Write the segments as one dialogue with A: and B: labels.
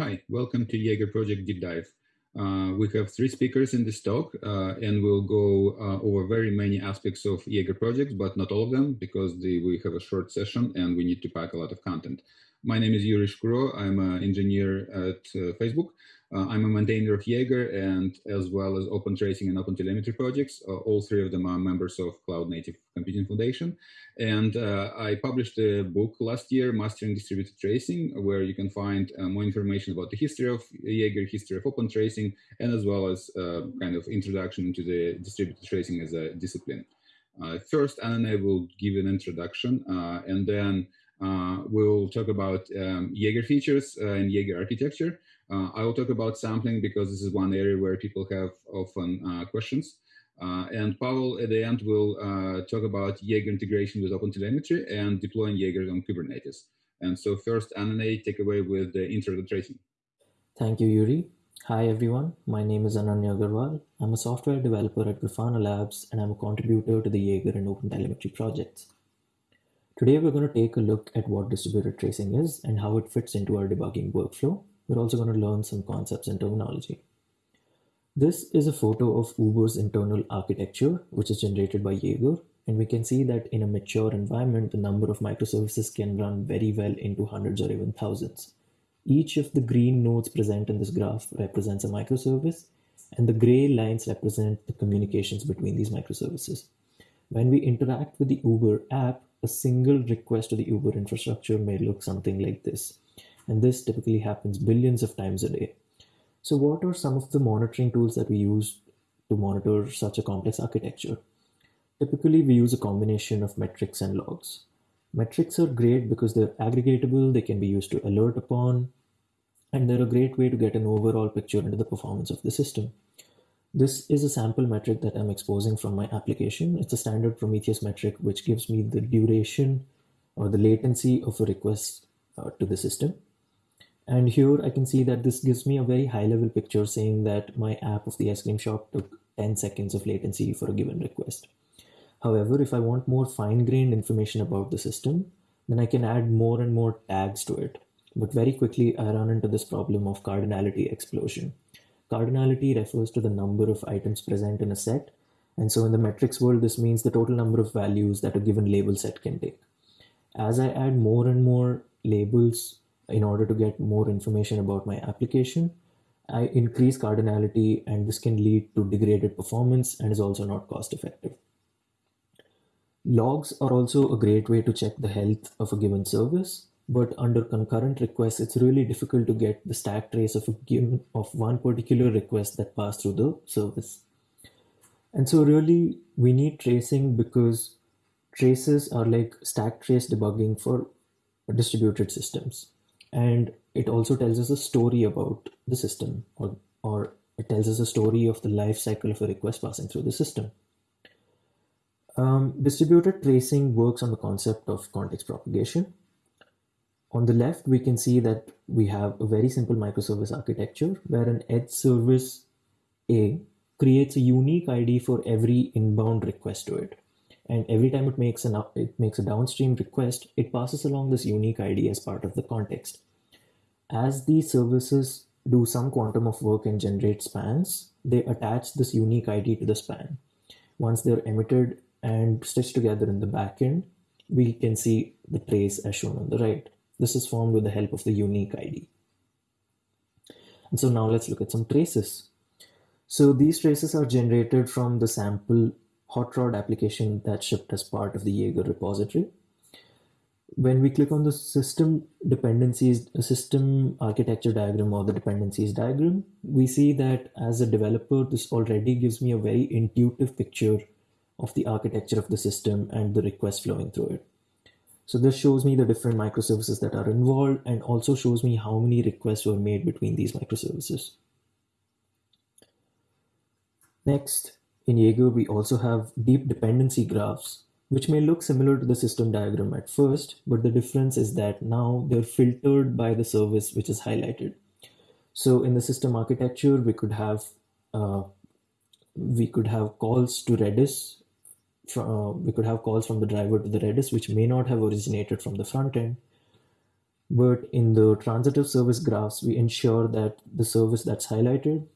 A: Hi, welcome to Jaeger Project Deep Dive. Uh, we have three speakers in this talk, uh, and we'll go uh, over very many aspects of Jaeger projects, but not all of them because the, we have a short session and we need to pack a lot of content. My name is Yuri Shkuro. I'm an engineer at uh, Facebook. Uh, I'm a maintainer of Jaeger and as well as Open Tracing and Open Telemetry projects. Uh, all three of them are members of Cloud Native Computing Foundation. And uh, I published a book last year, Mastering Distributed Tracing, where you can find uh, more information about the history of Jaeger, history of Open Tracing, and as well as uh, kind of introduction into the distributed tracing as a discipline. Uh, first, Anna will give an introduction, and then we'll talk about um, Jaeger features and Jaeger architecture. Uh, I will talk about sampling because this is one area where people have often uh, questions. Uh, and Paul at the end will talk about Jaeger integration with OpenTelemetry and deploying Jaeger on Kubernetes. And so first, Annanay, take away with the intro to tracing.
B: Thank you, Yuri. Hi, everyone. My name is Annanay Agarwal. I'm a software developer at Grafana Labs, and I'm a contributor to the Jaeger and OpenTelemetry projects. Today, we're going to take a look at what distributed tracing is and how it fits into our debugging workflow we're also going to learn some concepts and terminology. This is a photo of Uber's internal architecture, which is generated by Jaeger. And we can see that in a mature environment, the number of microservices can run very well into hundreds or even thousands. Each of the green nodes present in this graph represents a microservice, and the gray lines represent the communications between these microservices. When we interact with the Uber app, a single request to the Uber infrastructure may look something like this and this typically happens billions of times a day. So what are some of the monitoring tools that we use to monitor such a complex architecture? Typically, we use a combination of metrics and logs. Metrics are great because they're aggregatable, they can be used to alert upon, and they're a great way to get an overall picture into the performance of the system. This is a sample metric that I'm exposing from my application. It's a standard Prometheus metric, which gives me the duration or the latency of a request uh, to the system. And here I can see that this gives me a very high level picture saying that my app of the ice cream shop took 10 seconds of latency for a given request. However, if I want more fine grained information about the system, then I can add more and more tags to it. But very quickly, I run into this problem of cardinality explosion. Cardinality refers to the number of items present in a set. And so in the metrics world, this means the total number of values that a given label set can take. As I add more and more labels in order to get more information about my application. I increase cardinality and this can lead to degraded performance and is also not cost effective. Logs are also a great way to check the health of a given service, but under concurrent requests, it's really difficult to get the stack trace of a given of one particular request that passed through the service. And so really we need tracing because traces are like stack trace debugging for distributed systems and it also tells us a story about the system or, or it tells us a story of the life cycle of a request passing through the system. Um, distributed tracing works on the concept of context propagation. On the left, we can see that we have a very simple microservice architecture where an edge service A creates a unique ID for every inbound request to it and every time it makes an it makes a downstream request, it passes along this unique ID as part of the context. As these services do some quantum of work and generate spans, they attach this unique ID to the span. Once they're emitted and stitched together in the backend, we can see the trace as shown on the right. This is formed with the help of the unique ID. And so now let's look at some traces. So these traces are generated from the sample HotROD application that shipped as part of the Jaeger repository. When we click on the system dependencies, system architecture diagram or the dependencies diagram, we see that as a developer, this already gives me a very intuitive picture of the architecture of the system and the request flowing through it. So this shows me the different microservices that are involved and also shows me how many requests were made between these microservices. Next, in Jaeger, we also have deep dependency graphs, which may look similar to the system diagram at first, but the difference is that now they're filtered by the service which is highlighted. So in the system architecture, we could have uh, we could have calls to Redis. Uh, we could have calls from the driver to the Redis, which may not have originated from the front end. But in the transitive service graphs, we ensure that the service that's highlighted,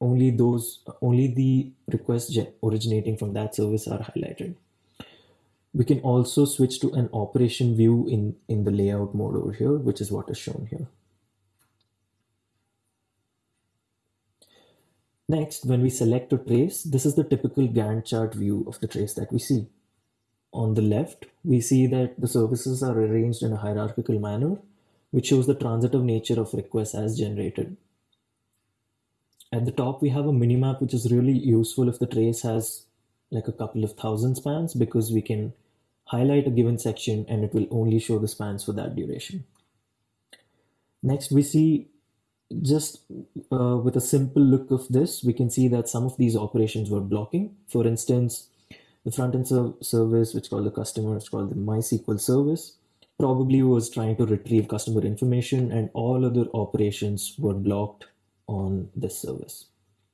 B: only those, only the requests originating from that service are highlighted. We can also switch to an operation view in, in the layout mode over here, which is what is shown here. Next, when we select a trace, this is the typical Gantt chart view of the trace that we see. On the left, we see that the services are arranged in a hierarchical manner, which shows the transitive nature of requests as generated. At the top, we have a minimap, which is really useful if the trace has like a couple of thousand spans because we can highlight a given section and it will only show the spans for that duration. Next, we see just uh, with a simple look of this, we can see that some of these operations were blocking. For instance, the front-end ser service, which called the customer, it's called the MySQL service, probably was trying to retrieve customer information and all other operations were blocked on this service,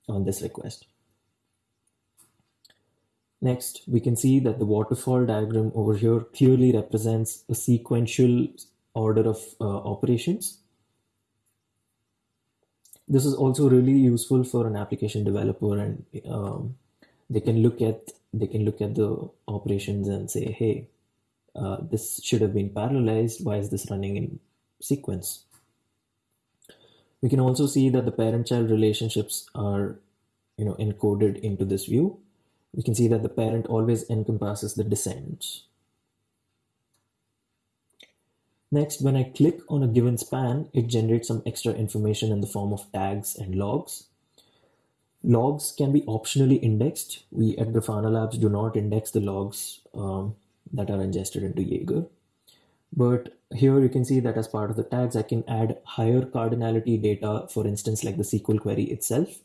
B: on this request. Next, we can see that the waterfall diagram over here clearly represents a sequential order of uh, operations this is also really useful for an application developer and um, they can look at they can look at the operations and say hey uh, this should have been parallelized. Why is this running in sequence? We can also see that the parent-child relationships are you know encoded into this view. We can see that the parent always encompasses the descendants Next, when I click on a given span, it generates some extra information in the form of tags and logs. Logs can be optionally indexed. We at Grafana Labs do not index the logs um, that are ingested into Jaeger. But here you can see that as part of the tags, I can add higher cardinality data, for instance, like the SQL query itself.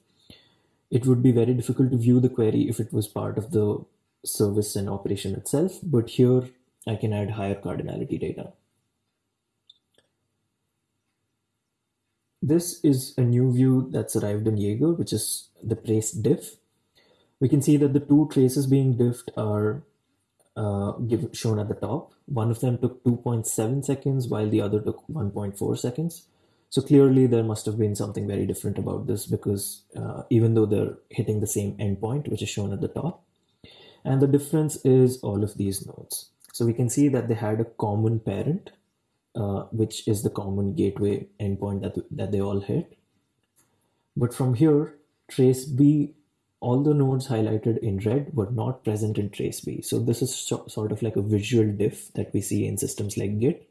B: It would be very difficult to view the query if it was part of the service and operation itself, but here I can add higher cardinality data. This is a new view that's arrived in Jaeger, which is the trace diff. We can see that the two traces being diffed are uh, give, shown at the top. One of them took 2.7 seconds while the other took 1.4 seconds. So clearly there must have been something very different about this because uh, even though they're hitting the same endpoint, which is shown at the top, and the difference is all of these nodes. So we can see that they had a common parent uh, which is the common gateway endpoint that, that they all hit. But from here, trace B, all the nodes highlighted in red were not present in trace B. So this is so, sort of like a visual diff that we see in systems like Git,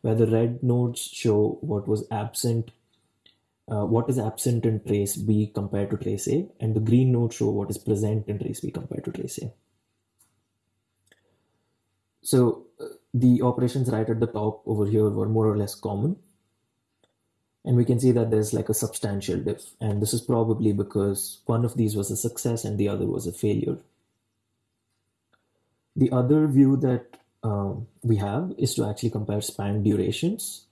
B: where the red nodes show what was absent, uh, what is absent in trace B compared to trace A, and the green nodes show what is present in trace B compared to trace A. So the operations right at the top over here were more or less common. And we can see that there's like a substantial diff. And this is probably because one of these was a success and the other was a failure. The other view that um, we have is to actually compare span durations.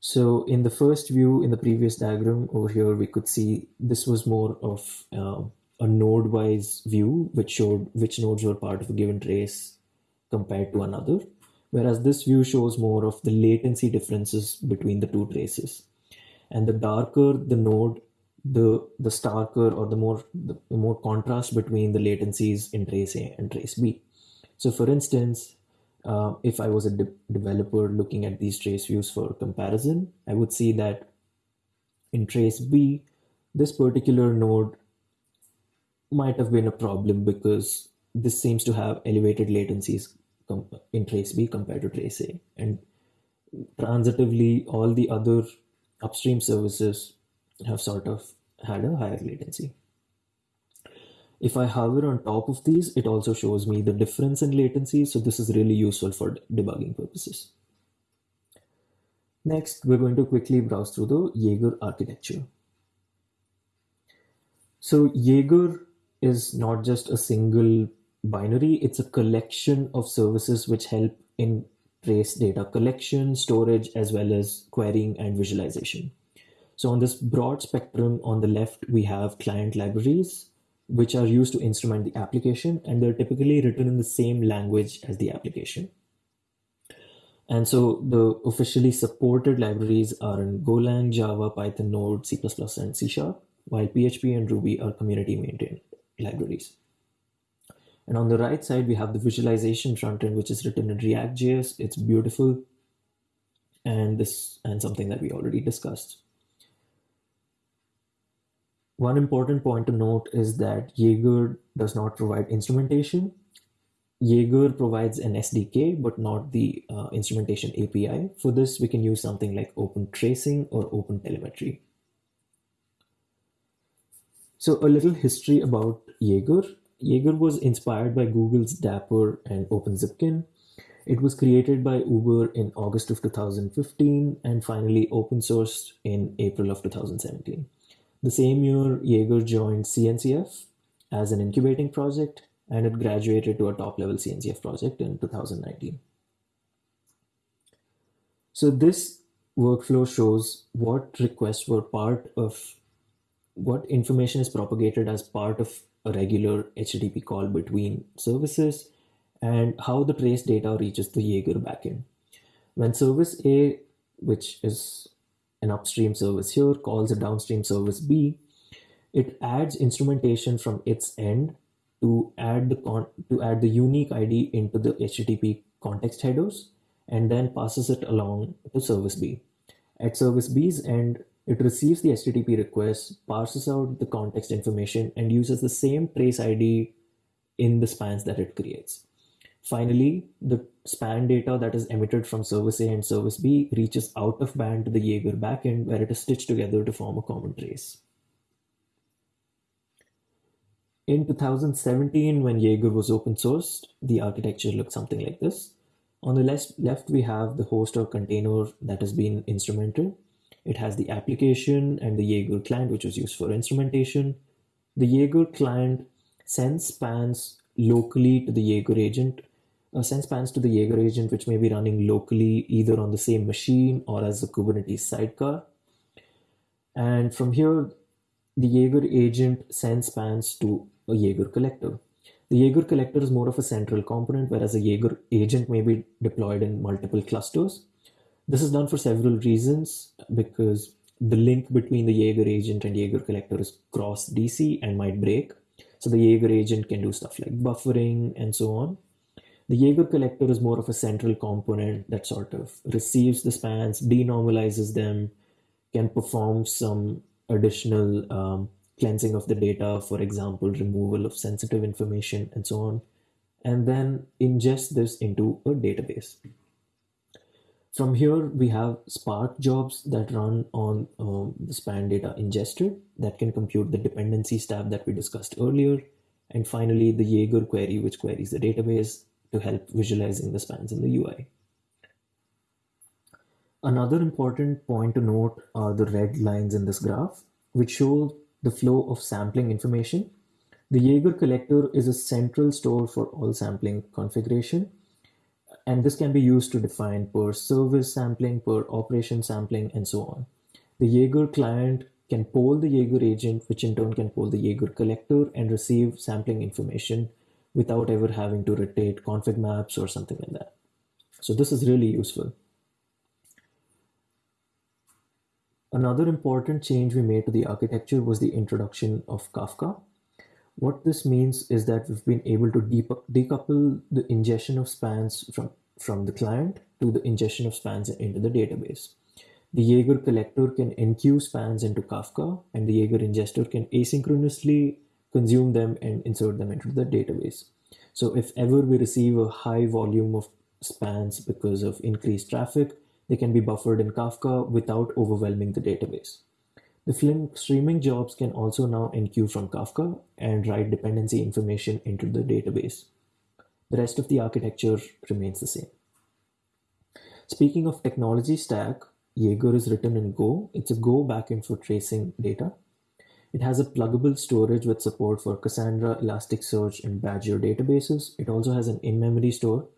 B: So in the first view, in the previous diagram over here, we could see this was more of uh, a node-wise view, which showed which nodes were part of a given trace compared to another whereas this view shows more of the latency differences between the two traces. And the darker the node, the, the starker or the more, the, the more contrast between the latencies in trace A and trace B. So for instance, uh, if I was a de developer looking at these trace views for comparison, I would see that in trace B, this particular node might have been a problem because this seems to have elevated latencies in trace B compared to trace A. And transitively, all the other upstream services have sort of had a higher latency. If I hover on top of these, it also shows me the difference in latency. So this is really useful for debugging purposes. Next, we're going to quickly browse through the Jaeger architecture. So Jaeger is not just a single binary, it's a collection of services which help in trace data collection, storage, as well as querying and visualization. So on this broad spectrum on the left, we have client libraries, which are used to instrument the application, and they're typically written in the same language as the application. And so the officially supported libraries are in Golang, Java, Python, Node, C++, and C Sharp, while PHP and Ruby are community maintained libraries. And on the right side, we have the visualization frontend, which is written in React.js. It's beautiful. And this and something that we already discussed. One important point to note is that Jaeger does not provide instrumentation. Jaeger provides an SDK, but not the uh, instrumentation API. For this, we can use something like Open Tracing or Open Telemetry. So a little history about Jaeger. Jaeger was inspired by Google's Dapper and OpenZipkin. It was created by Uber in August of 2015 and finally open sourced in April of 2017. The same year, Jaeger joined CNCF as an incubating project and it graduated to a top level CNCF project in 2019. So this workflow shows what requests were part of what information is propagated as part of a regular HTTP call between services and how the trace data reaches the Jaeger backend. When service A, which is an upstream service here, calls a downstream service B, it adds instrumentation from its end to add the con to add the unique ID into the HTTP context headers and then passes it along to service B. At service B's end, it receives the HTTP request, parses out the context information, and uses the same trace ID in the spans that it creates. Finally, the span data that is emitted from service A and service B reaches out of band to the Jaeger backend where it is stitched together to form a common trace. In 2017, when Jaeger was open sourced, the architecture looked something like this. On the left, left we have the host or container that has been instrumented. It has the application and the Jaeger client, which was used for instrumentation. The Jaeger client sends spans locally to the Jaeger agent, uh, sends spans to the Jaeger agent, which may be running locally either on the same machine or as a Kubernetes sidecar. And from here, the Jaeger agent sends spans to a Jaeger collector. The Jaeger collector is more of a central component, whereas a Jaeger agent may be deployed in multiple clusters. This is done for several reasons because the link between the Jaeger agent and Jaeger collector is cross DC and might break. So the Jaeger agent can do stuff like buffering and so on. The Jaeger collector is more of a central component that sort of receives the spans, denormalizes them, can perform some additional um, cleansing of the data, for example, removal of sensitive information and so on, and then ingest this into a database. From here, we have Spark jobs that run on um, the span data ingested that can compute the dependencies tab that we discussed earlier. And finally, the Jaeger query, which queries the database to help visualizing the spans in the UI. Another important point to note are the red lines in this graph, which show the flow of sampling information. The Jaeger collector is a central store for all sampling configuration and this can be used to define per service sampling, per operation sampling, and so on. The Jaeger client can poll the Jaeger agent, which in turn can poll the Jaeger collector and receive sampling information without ever having to rotate config maps or something like that. So this is really useful. Another important change we made to the architecture was the introduction of Kafka. What this means is that we've been able to decouple the ingestion of spans from, from the client to the ingestion of spans into the database. The Jaeger collector can enqueue spans into Kafka, and the Jaeger ingester can asynchronously consume them and insert them into the database. So if ever we receive a high volume of spans because of increased traffic, they can be buffered in Kafka without overwhelming the database. The Flink streaming jobs can also now enqueue from Kafka and write dependency information into the database. The rest of the architecture remains the same. Speaking of technology stack, Jaeger is written in Go. It's a Go backend for tracing data. It has a pluggable storage with support for Cassandra, Elasticsearch, and Badger databases. It also has an in-memory store,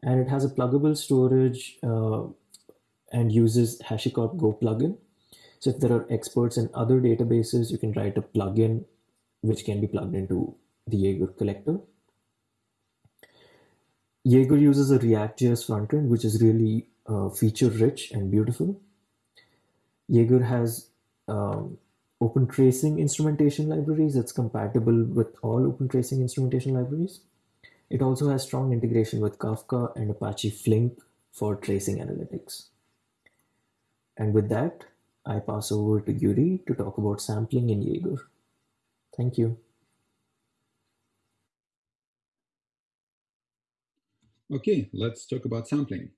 B: and it has a pluggable storage uh, and uses HashiCorp Go plugin so if there are experts in other databases, you can write a plugin which can be plugged into the Jaeger collector. Jaeger uses a React.js frontend, which is really uh, feature rich and beautiful. Jaeger has um, open tracing instrumentation libraries. It's compatible with all open tracing instrumentation libraries. It also has strong integration with Kafka and Apache Flink for tracing analytics. And with that, I pass over to Yuri to talk about sampling in Jaeger. Thank you.
A: Okay, let's talk about sampling.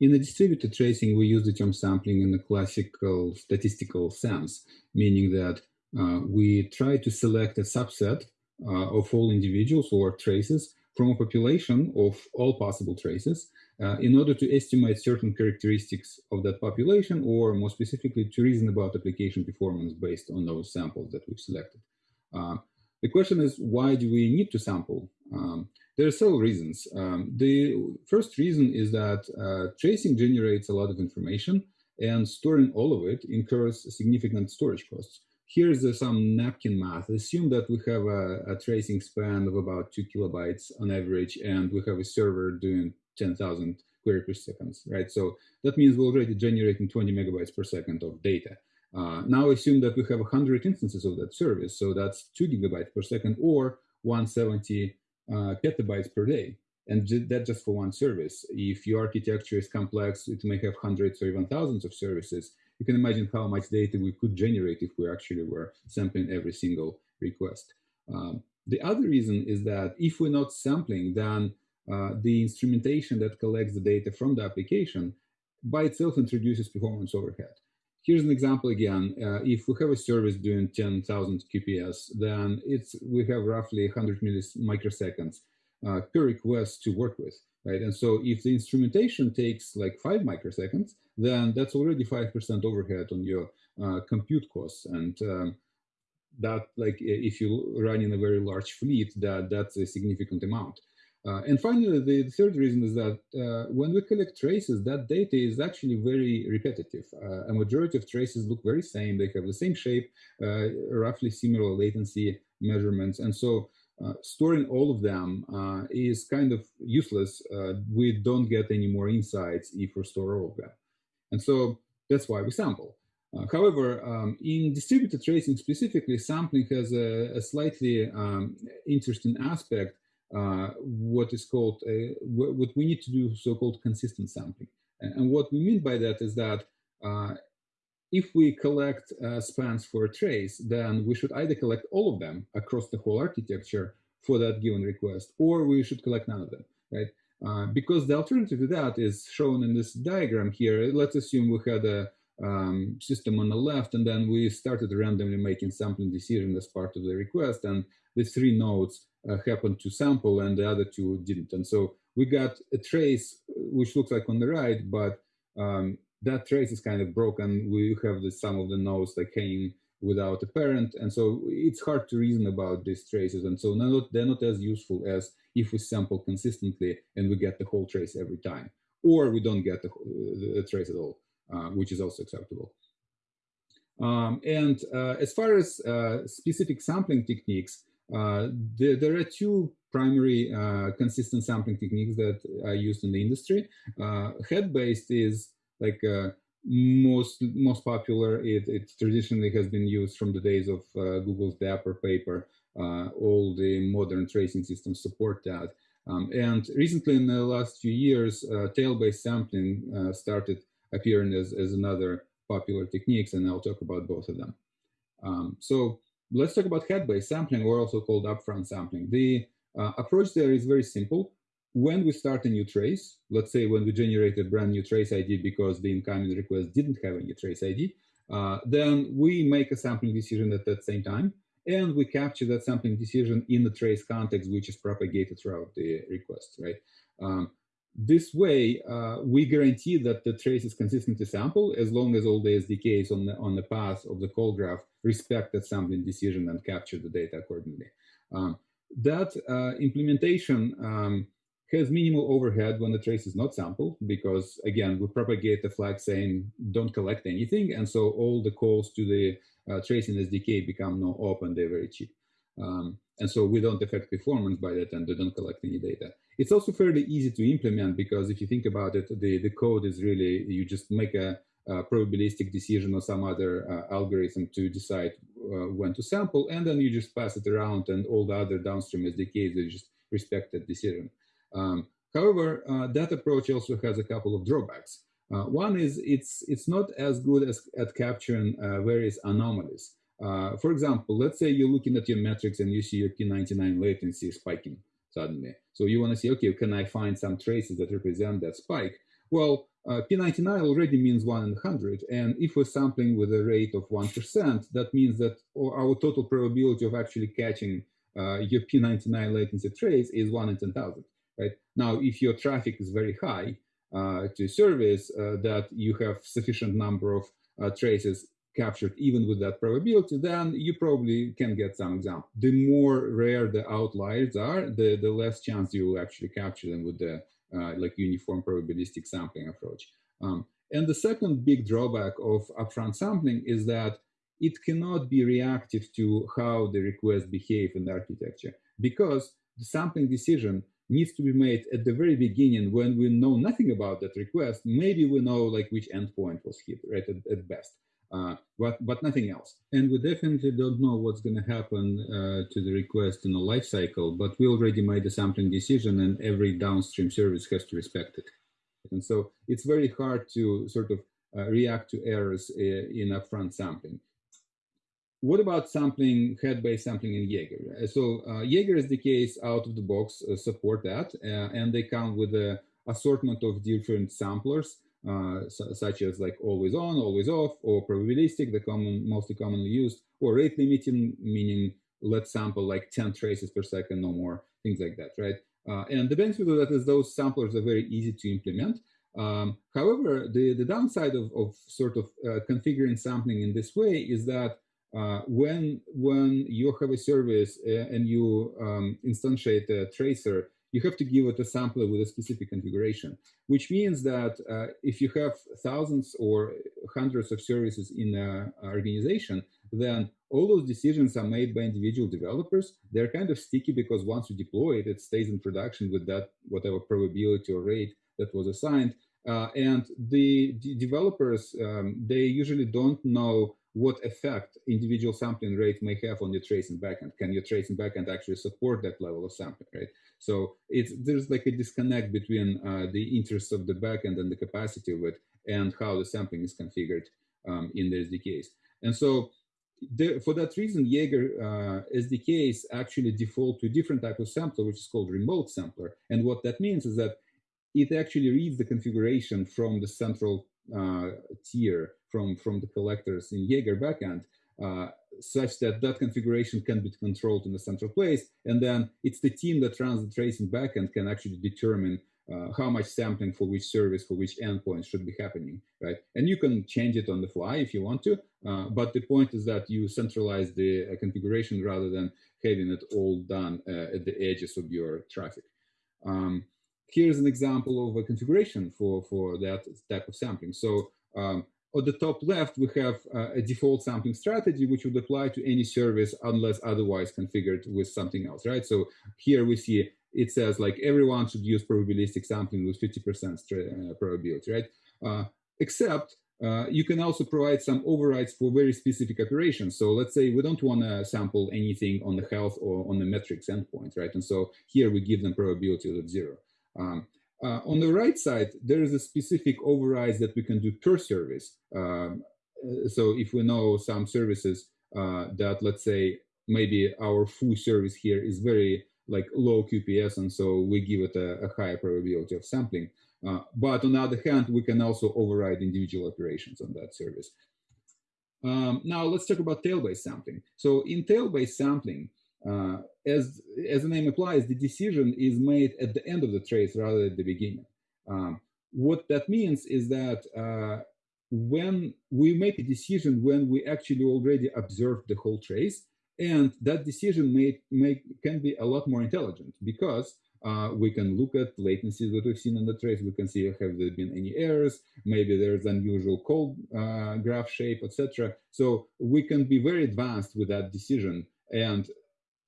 A: In the distributed tracing, we use the term sampling in the classical statistical sense, meaning that uh, we try to select a subset uh, of all individuals or traces from a population of all possible traces uh, in order to estimate certain characteristics of that population or more specifically to reason about application performance based on those samples that we've selected. Uh, the question is, why do we need to sample? Um, there are several reasons. Um, the first reason is that uh, tracing generates a lot of information and storing all of it incurs significant storage costs. Here's uh, some napkin math. Assume that we have a, a, tracing span of about two kilobytes on average, and we have a server doing 10,000 query per second, right? So that means we're already generating 20 megabytes per second of data. Uh, now assume that we have 100 instances of that service, so that's two gigabytes per second or 170 uh, petabytes per day. And that just for one service. If your architecture is complex, it may have hundreds or even thousands of services. You can imagine how much data we could generate if we actually were sampling every single request. Um, the other reason is that if we're not sampling, then uh, the instrumentation that collects the data from the application by itself introduces performance overhead. Here's an example again. Uh, if we have a service doing 10,000 QPS, then it's we have roughly 100 microseconds uh, per request to work with, right? And so if the instrumentation takes like five microseconds, then that's already 5% overhead on your uh, compute costs. And um, that like if you run in a very large fleet, that that's a significant amount. Uh, and finally, the third reason is that uh, when we collect traces, that data is actually very repetitive. Uh, a majority of traces look very same. They have the same shape, uh, roughly similar latency measurements. And so uh, storing all of them uh, is kind of useless. we don't get any more insights if we store all of them. And so that's why we sample. however, um, in distributed tracing specifically, sampling has a, a slightly um, interesting aspect uh, what is called, a, what we need to do so-called consistent sampling. And what we mean by that is that uh, if we collect uh, spans for a trace, then we should either collect all of them across the whole architecture for that given request, or we should collect none of them, right? Uh, because the alternative to that is shown in this diagram here. Let's assume we had a um, system on the left, and then we started randomly making sampling decision as part of the request, and the three nodes uh, happened to sample and the other two didn't. And so we got a trace which looks like on the right, but um, that trace is kind of broken. We have the, some of the nodes that came without a parent. And so it's hard to reason about these traces. And so not, they're not as useful as if we sample consistently and we get the whole trace every time, or we don't get the, the trace at all, uh, which is also acceptable. Um, and uh, as far as uh, specific sampling techniques, uh, there, there, are two primary uh, consistent sampling techniques that are used in the industry. Uh, head-based is like most most popular. It, it, traditionally has been used from the days of Google's Dapper paper. all the modern tracing systems support that. Um, and recently, in the last few years, uh, tail-based sampling uh, started appearing as, as another popular techniques, and I'll talk about both of them. Um, so let's talk about head-based sampling, or also called upfront sampling. The uh, approach there is very simple. When we start a new trace, let's say when we generate a brand new trace ID because the incoming request didn't have any trace ID, uh, then we make a sampling decision at that same time, and we capture that sampling decision in the trace context, which is propagated throughout the request, right? Um, this way, uh, we guarantee that the trace is consistently sampled as long as all the SDKs on the, on the path of the call graph respect that sampling decision and capture the data accordingly. Um, that uh, implementation um, has minimal overhead when the trace is not sampled because, again, we propagate the flag saying don't collect anything. And so all the calls to the uh, tracing SDK become no open, they're very cheap. Um, and so we don't affect performance by that and they don't collect any data. It's also fairly easy to implement because if you think about it, the, the code is really, you just make a, a probabilistic decision or some other uh, algorithm to decide uh, when to sample, and then you just pass it around and all the other downstream SDKs, they just respect that decision. Um, however, uh, that approach also has a couple of drawbacks. Uh, one is it's, it's not as good as at capturing uh, various anomalies. Uh, for example, let's say you're looking at your metrics and you see your P99 latency spiking suddenly. So you want to see, okay, can I find some traces that represent that spike? Well, uh, P99 already means 1 in 100. And if we're sampling with a rate of 1%, that means that our total probability of actually catching uh, your P99 latency trace is 1 in 10,000. Right? Now, if your traffic is very high uh, to service, uh, that you have sufficient number of uh, traces captured even with that probability, then you probably can get some example. The more rare the outliers are, the, the less chance you will actually capture them with the uh, like uniform probabilistic sampling approach. Um, and the second big drawback of upfront sampling is that it cannot be reactive to how the requests behave in the architecture because the sampling decision needs to be made at the very beginning when we know nothing about that request. Maybe we know like which endpoint was hit, right, at, at best uh, but, but nothing else. And we definitely don't know what's going to happen uh, to the request in the life cycle, but we already made a sampling decision and every downstream service has to respect it. And so it's very hard to sort of uh, react to errors uh, in upfront sampling. What about sampling, head-based sampling in Jaeger? Uh, so Jaeger SDKs out of the box support that, and they come with a assortment of different samplers uh, such as like always on, always off, or probabilistic, the common, mostly commonly used, or rate limiting, meaning let's sample like 10 traces per second, no more, things like that, right? Uh, and the benefit of that is those samplers are very easy to implement. Um, however, the, the downside of, of sort of uh, configuring sampling in this way is that uh, when when you have a service uh, and you um, instantiate a tracer you have to give it a sampler with a specific configuration, which means that uh, if you have thousands or hundreds of services in an organization, then all those decisions are made by individual developers. They're kind of sticky because once you deploy it, it stays in production with that whatever probability or rate that was assigned. Uh, and the, the developers, um, they usually don't know what effect individual sampling rate may have on your tracing backend. Can your tracing backend actually support that level of sampling, right? So it's there's like a disconnect between uh, the interests of the backend and the capacity of it and how the sampling is configured um, in the SDKs. And so for that reason, Jaeger uh, SDKs actually default to a different type of sampler, which is called remote sampler. And what that means is that it actually reads the configuration from the central uh, tier from, from the collectors in Jaeger backend, uh, such that that configuration can be controlled in the central place. And then it's the team that runs the tracing backend can actually determine uh, how much sampling for which service, for which endpoint should be happening, right? And you can change it on the fly if you want to, uh, but the point is that you centralize the uh, configuration rather than having it all done uh, at the edges of your traffic. Um, here's an example of a configuration for, for that type of sampling. So um, on the top left, we have uh, a default sampling strategy, which would apply to any service unless otherwise configured with something else, right? So here we see it says like everyone should use probabilistic sampling with 50% uh, probability, right? Uh, except uh, you can also provide some overrides for very specific operations. So let's say we don't want to sample anything on the health or on the metrics endpoint, right? And so here we give them probability of zero. Um, uh, on the right side, there is a specific override that we can do per service. Um, uh, so if we know some services uh, that, let's say, maybe our foo service here is very like low QPS, and so we give it a, a higher probability of sampling. Uh, but on the other hand, we can also override individual operations on that service. Um, now let's talk about tail-based sampling. So in tail-based sampling, uh, as, as the name implies, the decision is made at the end of the trace rather than at the beginning. Um, what that means is that uh, when we make a decision when we actually already observed the whole trace, and that decision may, can be a lot more intelligent because uh, we can look at latencies that we've seen in the trace. We can see have there been any errors. Maybe there's unusual cold uh, graph shape, etc. So we can be very advanced with that decision. And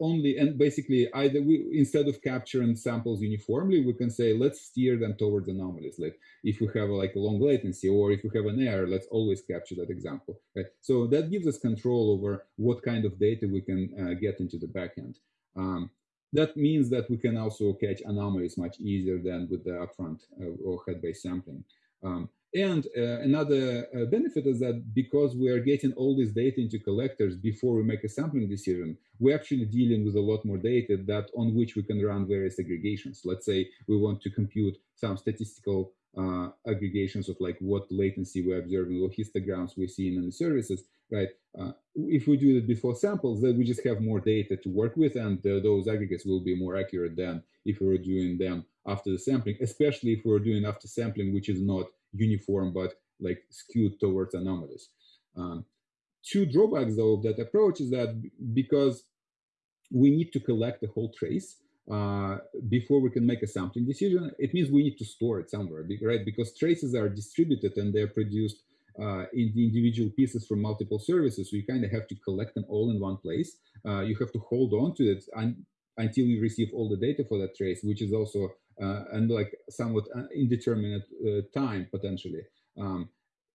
A: only and basically either we instead of capturing samples uniformly we can say let's steer them towards anomalies. Like if we have like a long latency or if we have an error let's always capture that example right? So that gives us control over what kind of data we can uh, get into the backend. Um, that means that we can also catch anomalies much easier than with the upfront uh, or head-based sampling. Um, and uh, another uh, benefit is that because we are getting all this data into collectors before we make a sampling decision, we're actually dealing with a lot more data that on which we can run various aggregations. Let's say we want to compute some statistical uh, aggregations of like what latency we're observing or histograms we're seeing in the services, right? Uh, if we do it before samples, then we just have more data to work with and uh, those aggregates will be more accurate than if we were doing them after the sampling, especially if we we're doing after sampling, which is not uniform but like skewed towards anomalies. Um, two drawbacks though of that approach is that because we need to collect the whole trace uh, before we can make a sampling decision, it means we need to store it somewhere, right? Because traces are distributed and they're produced uh, in the individual pieces from multiple services. So you kind of have to collect them all in one place. Uh, you have to hold on to it un until you receive all the data for that trace, which is also uh, and like somewhat uh, indeterminate uh, time potentially. Um,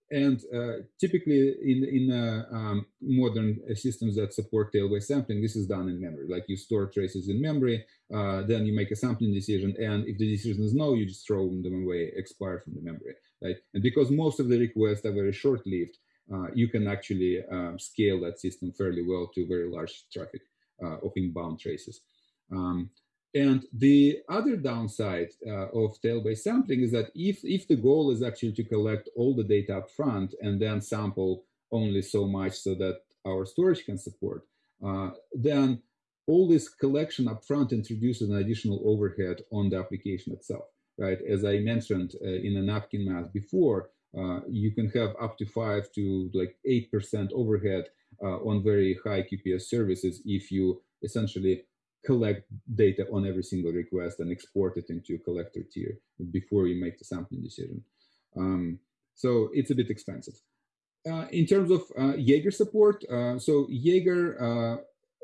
A: and uh, typically in, in uh, um, modern systems that support tail-based sampling, this is done in memory. Like you store traces in memory, uh, then you make a sampling decision, and if the decision is no, you just throw them away, expire from the memory, right? And because most of the requests are very short-lived, you can actually um, scale that system fairly well to very large traffic of inbound traces. Um, and the other downside uh, of tail-based sampling is that if, if the goal is actually to collect all the data up front and then sample only so much so that our storage can support, uh, then all this collection up front introduces an additional overhead on the application itself, right? As I mentioned uh, in a napkin math before, uh, you can have up to five to like 8% overhead uh, on very high QPS services if you essentially collect data on every single request and export it into a collector tier before you make the sampling decision. Um, so it's a bit expensive. Uh, in terms of uh, Jaeger support, uh, so Jaeger, uh,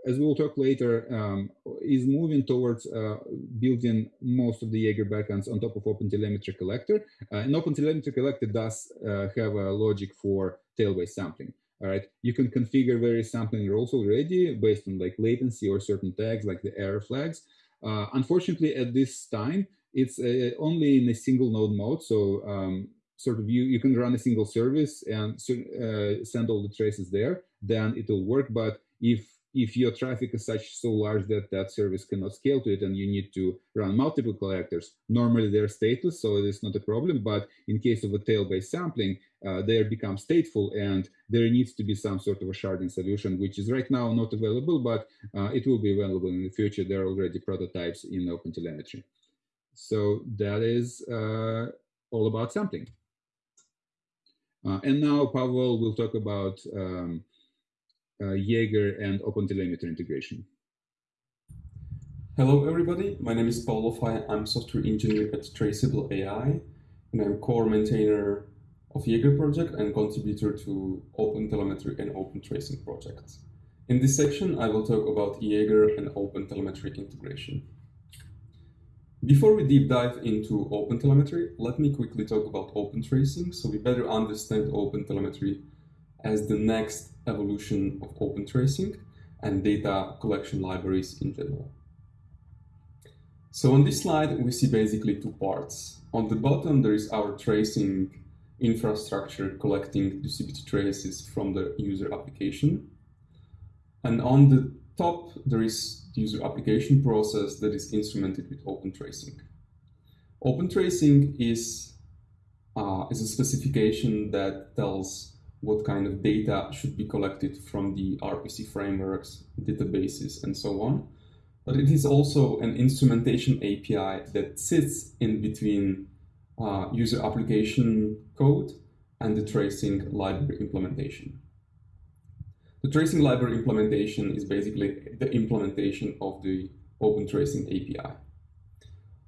A: as we'll talk later, um, is moving towards uh, building most of the Jaeger backends on top of OpenTelemetry Collector. Uh, and OpenTelemetry Collector does have a logic for tail-based sampling. All right, you can configure various sampling rules already based on like latency or certain tags like the error flags. Uh, unfortunately, at this time, it's uh, only in a single node mode. So um, sort of you, you can run a single service and uh, send all the traces there, then it will work. But if if your traffic is such so large that that service cannot scale to it and you need to run multiple collectors, normally they're stateless, so it's not a problem. But in case of a tail-based sampling, uh, they become stateful and there needs to be some sort of a sharding solution, which is right now not available, but uh, it will be available in the future. There are already prototypes in OpenTelemetry. So that is uh, all about sampling. Uh, and now Pavel will talk about um, Uh, Jaeger and OpenTelemetry integration.
C: Hello, everybody. My name is Paul Loffay. I'm software engineer at Traceable AI, and I'm core maintainer of Jaeger project and contributor to OpenTelemetry and OpenTracing projects. In this section, I will talk about Jaeger and OpenTelemetry integration. Before we deep dive into OpenTelemetry, let me quickly talk about OpenTracing so we better understand OpenTelemetry as the next evolution of open tracing and data collection libraries in general. So on this slide, we see basically two parts. On the bottom, there is our tracing infrastructure collecting distributed traces from the user application. And on the top, there is the user application process that is instrumented with open tracing. Open tracing is, uh, is a specification that tells what kind of data should be collected from the RPC frameworks, databases, and so on. But it is also an instrumentation API that sits in between uh, user application code and the tracing library implementation. The tracing library implementation is basically the implementation of the Open Tracing API.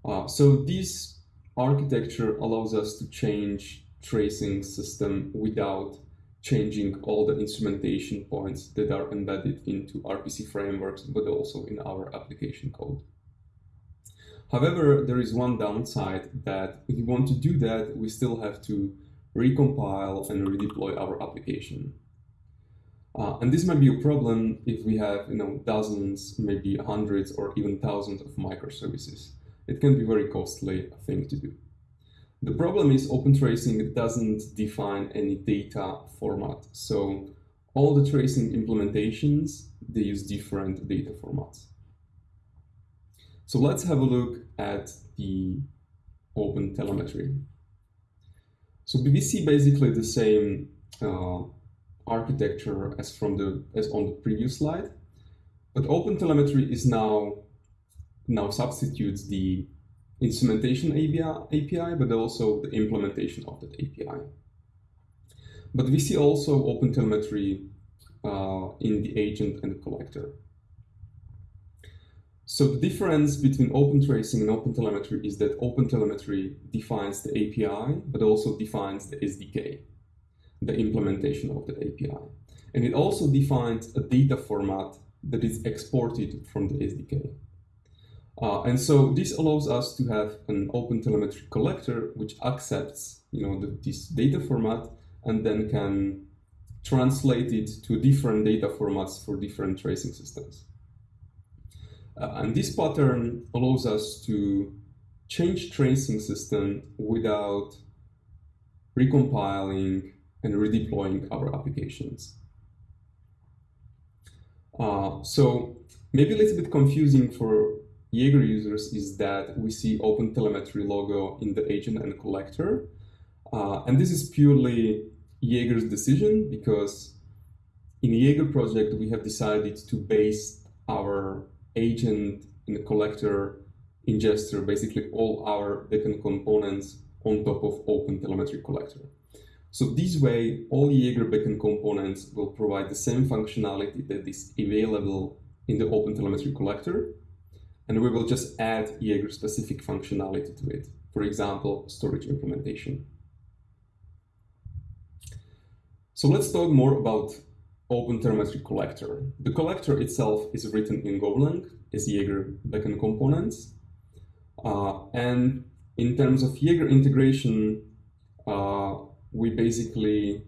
C: Uh, so this architecture allows us to change tracing system without changing all the instrumentation points that are embedded into RPC frameworks, but also in our application code. However, there is one downside that if we want to do that, we still have to recompile and redeploy our application. Uh, and this might be a problem if we have you know dozens, maybe hundreds or even thousands of microservices. It can be very costly thing to do. The problem is open tracing doesn't define any data format. So all the tracing implementations, they use different data formats. So let's have a look at the open telemetry. So see basically the same uh, architecture as from the as on the previous slide, but open telemetry is now now substitutes the instrumentation API, but also the implementation of that API. But we see also OpenTelemetry uh, in the agent and the collector. So the difference between open tracing and OpenTelemetry is that OpenTelemetry defines the API, but also defines the SDK, the implementation of the API. And it also defines a data format that is exported from the SDK. Uh, and so this allows us to have an open telemetry collector which accepts you know, the, this data format and then can translate it to different data formats for different tracing systems. Uh, and this pattern allows us to change tracing system without recompiling and redeploying our applications. Uh, so maybe a little bit confusing for Jaeger users is that we see Open Telemetry logo in the agent and collector. Uh, and this is purely Jaeger's decision because in Jaeger project, we have decided to base our agent and the collector ingester, basically all our backend components on top of Open Telemetry collector. So this way, all Jaeger backend components will provide the same functionality that is available in the Open Telemetry collector, and we will just add Jaeger specific functionality to it. For example, storage implementation. So let's talk more about OpenTelemetry collector. The collector itself is written in Golang as Jaeger backend components. Uh, and in terms of Jaeger integration, uh, we basically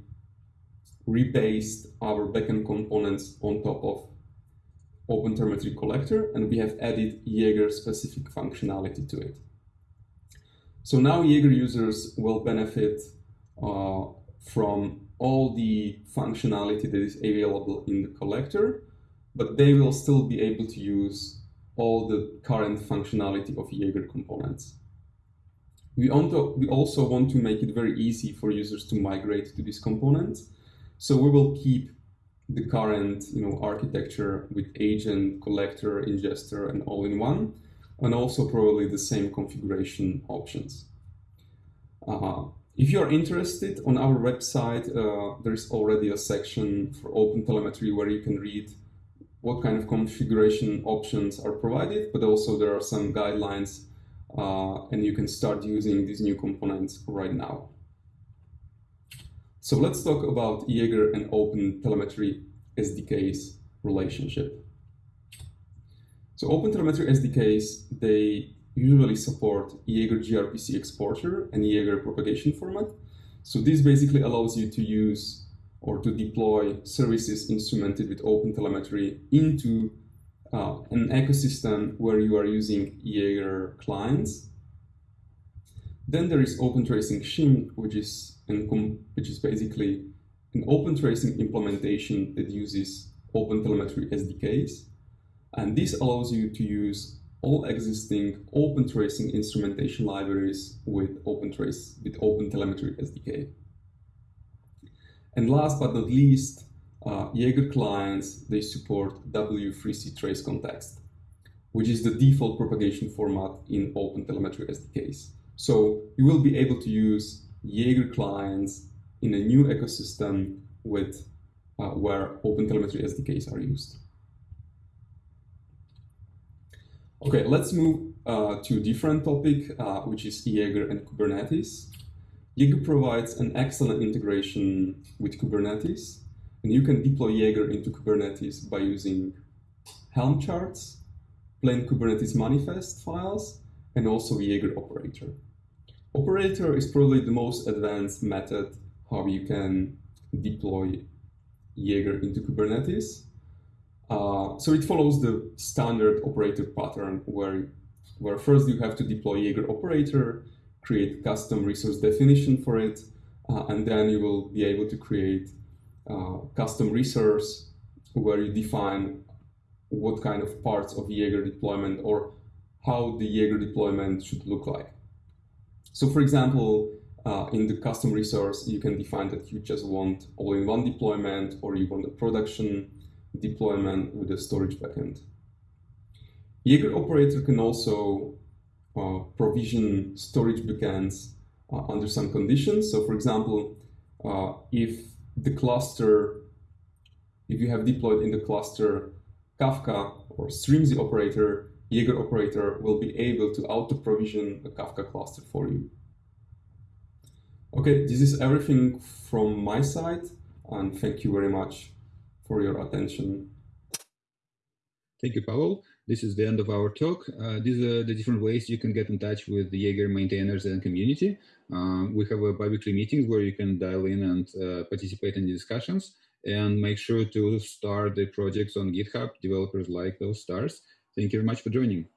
C: rebased our backend components on top of OpenTelemetry collector, and we have added Jaeger specific functionality to it. So now Jaeger users will benefit uh, from all the functionality that is available in the collector, but they will still be able to use all the current functionality of Jaeger components. We, we also want to make it very easy for users to migrate to these components. So we will keep the current you know, architecture with agent, collector, ingester, and all-in-one, and also probably the same configuration options. Uh, if you are interested, on our website, uh, there's already a section for open telemetry where you can read what kind of configuration options are provided, but also there are some guidelines uh, and you can start using these new components right now. So let's talk about Jaeger and Open Telemetry SDKs relationship. So Open Telemetry SDKs, they usually support Jaeger gRPC exporter and Jaeger propagation format. So this basically allows you to use or to deploy services instrumented with Open Telemetry into uh, an ecosystem where you are using Jaeger clients. Then there is Open Tracing Shim, which is which is basically an open tracing implementation that uses OpenTelemetry SDKs. And this allows you to use all existing open tracing instrumentation libraries with OpenTrace with OpenTelemetry SDK. And last but not least, uh, Jaeger clients, they support W3C trace context, which is the default propagation format in OpenTelemetry SDKs. So you will be able to use Jaeger clients in a new ecosystem with uh, where OpenTelemetry SDKs are used. Okay, let's move uh, to a different topic, uh, which is Jaeger and Kubernetes. Jaeger provides an excellent integration with Kubernetes, and you can deploy Jaeger into Kubernetes by using Helm charts, plain Kubernetes manifest files, and also Jaeger operator. Operator is probably the most advanced method how you can deploy Jaeger into Kubernetes. Uh, so it follows the standard operator pattern where, where first you have to deploy Jaeger operator, create custom resource definition for it, uh, and then you will be able to create uh, custom resource where you define what kind of parts of Jaeger deployment or how the Jaeger deployment should look like. So for example, uh, in the custom resource, you can define that you just want all-in-one deployment or you want a production deployment with a storage backend. Jaeger operator can also uh, provision storage backends uh, under some conditions. So for example, uh, if the cluster, if you have deployed in the cluster Kafka or Strimzi operator, Jaeger operator will be able to auto-provision a Kafka cluster for you. Okay, this is everything from my side, and thank you very much for your attention.
A: Thank you, Pavel. This is the end of our talk. Uh, these are the different ways you can get in touch with the Jaeger maintainers and community. Uh, we have a bi-weekly meetings where you can dial in and uh, participate in the discussions and make sure to start the projects on GitHub. Developers like those stars. Thank you very much for joining.